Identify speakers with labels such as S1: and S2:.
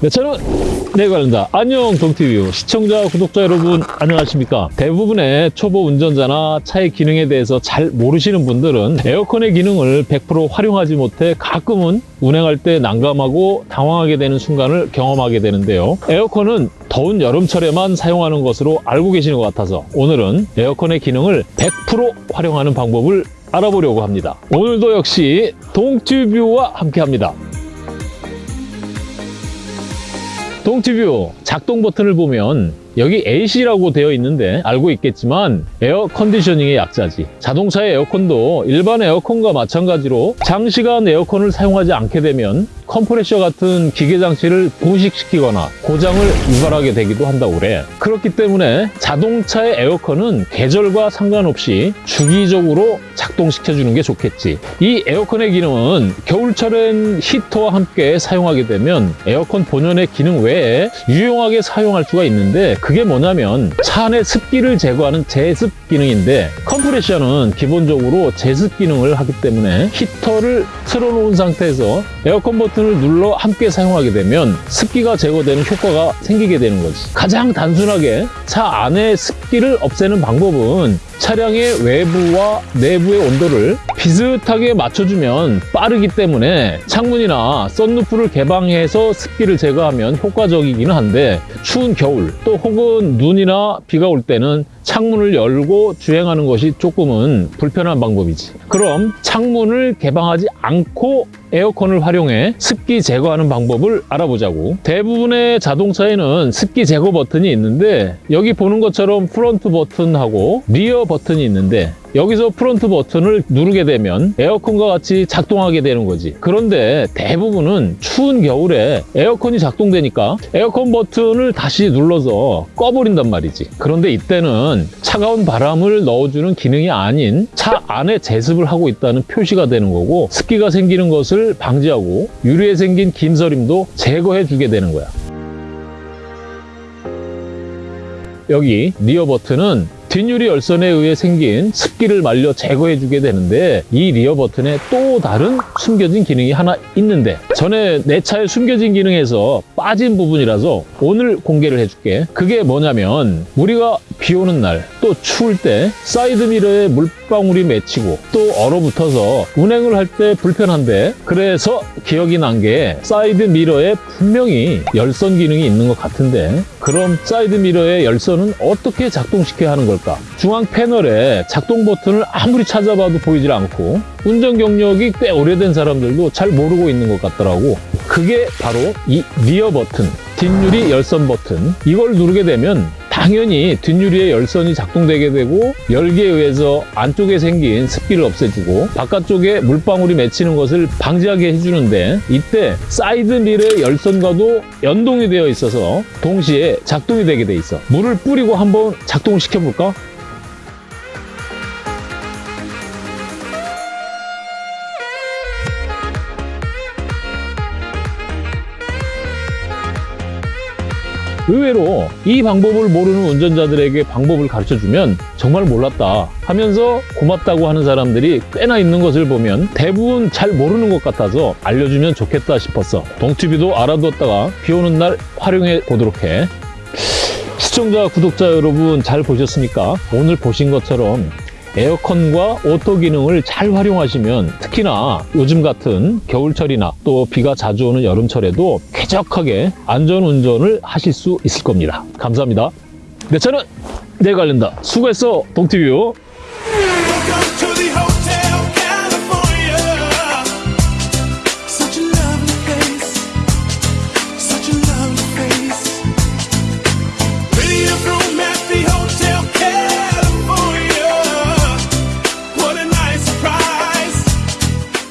S1: 네, 저는 네 관련다. 안녕 동티뷰 시청자 구독자 여러분 안녕하십니까? 대부분의 초보 운전자나 차의 기능에 대해서 잘 모르시는 분들은 에어컨의 기능을 100% 활용하지 못해 가끔은 운행할 때 난감하고 당황하게 되는 순간을 경험하게 되는데요. 에어컨은 더운 여름철에만 사용하는 것으로 알고 계시는 것 같아서 오늘은 에어컨의 기능을 100% 활용하는 방법을 알아보려고 합니다. 오늘도 역시 동튜뷰와 함께 합니다. 동티비 작동 버튼을 보면 여기 AC라고 되어 있는데 알고 있겠지만 air conditioning의 약자지. 자동차의 에어컨도 일반 에어컨과 마찬가지로 장시간 에어컨을 사용하지 않게 되면 컴프레셔 같은 기계 장치를 부식시키거나 고장을 유발하게 되기도 한다고 그래. 그렇기 때문에 자동차의 에어컨은 계절과 상관없이 주기적으로 작동시켜주는 게 좋겠지. 이 에어컨의 기능은 겨울철엔 히터와 함께 사용하게 되면 에어컨 본연의 기능 외에 유용하게 사용할 수가 있는데 그게 뭐냐면 차 안의 습기를 제거하는 제습 기능인데 컴프레셔는 기본적으로 제습 기능을 하기 때문에 히터를 틀어놓은 상태에서 에어컨 버튼 을 눌러 함께 사용하게 되면 습기가 제거되는 효과가 생기게 되는 거지. 가장 단순하게 차 안의 습기를 없애는 방법은 차량의 외부와 내부의 온도를 비슷하게 맞춰주면 빠르기 때문에 창문이나 썬루프를 개방해서 습기를 제거하면 효과적이기는 한데 추운 겨울 또 혹은 눈이나 비가 올 때는 창문을 열고 주행하는 것이 조금은 불편한 방법이지. 그럼 창문을 개방하지 않고 에어컨을 활용해 습기 제거하는 방법을 알아보자고. 대부분의 자동차에는 습기 제거 버튼이 있는데 여기 보는 것처럼 front 버튼하고 rear 버튼이 있는데 여기서 front 버튼을 누르게 되면 에어컨과 같이 작동하게 되는 거지. 그런데 대부분은 추운 겨울에 에어컨이 작동되니까 에어컨 버튼을 다시 눌러서 꺼버린단 말이지. 그런데 이때는 차가운 바람을 넣어주는 기능이 아닌 차 안에 제습을 하고 있다는 표시가 되는 거고 습기가 생기는 것을 방지하고 유리에 생긴 김서림도 제거해 주게 되는 거야. 여기 rear 버튼은 뒷유리 열선에 의해 생긴 습기를 말려 제거해 주게 되는데 이 rear 버튼에 또 다른 숨겨진 기능이 하나 있는데 전에 내 차의 숨겨진 기능에서 빠진 부분이라서 오늘 공개를 해줄게. 그게 뭐냐면 우리가 비 오는 날 또 추울 때 사이드 미러에 물 방울이 맺히고 또 얼어붙어서 운행을 할 때 불편한데 그래서 기억이 난 게 사이드 미러에 분명히 열선 기능이 있는 것 같은데 그럼 사이드 미러의 열선은 어떻게 작동시켜야 하는 걸까? 중앙 패널에 작동 버튼을 아무리 찾아봐도 보이질 않고 운전 경력이 꽤 오래된 사람들도 잘 모르고 있는 것 같더라고 그게 바로 이 rear 버튼 뒷유리 열선 버튼 이걸 누르게 되면 당연히 뒷유리의 열선이 작동되게 되고 열기에 의해서 안쪽에 생긴 습기를 없애주고 바깥쪽에 물방울이 맺히는 것을 방지하게 해주는데 이때 사이드 미러의 열선과도 연동이 되어 있어서 동시에 작동이 되게 돼 있어 물을 뿌리고 한번 작동시켜 볼까? 의외로 이 방법을 모르는 운전자들에게 방법을 가르쳐주면 정말 몰랐다 하면서 고맙다고 하는 사람들이 꽤나 있는 것을 보면 대부분 잘 모르는 것 같아서 알려주면 좋겠다 싶었어 동티비도 알아두었다가 비 오는 날 활용해 보도록 해 시청자 구독자 여러분 잘 보셨습니까? 오늘 보신 것처럼 에어컨과 auto 기능을 잘 활용하시면 특히나 요즘 같은 겨울철이나 또 비가 자주 오는 여름철에도 쾌적하게 안전운전을 하실 수 있을 겁니다. 감사합니다. 내 차는 내가 관련다. 수고했어, 동티뷰.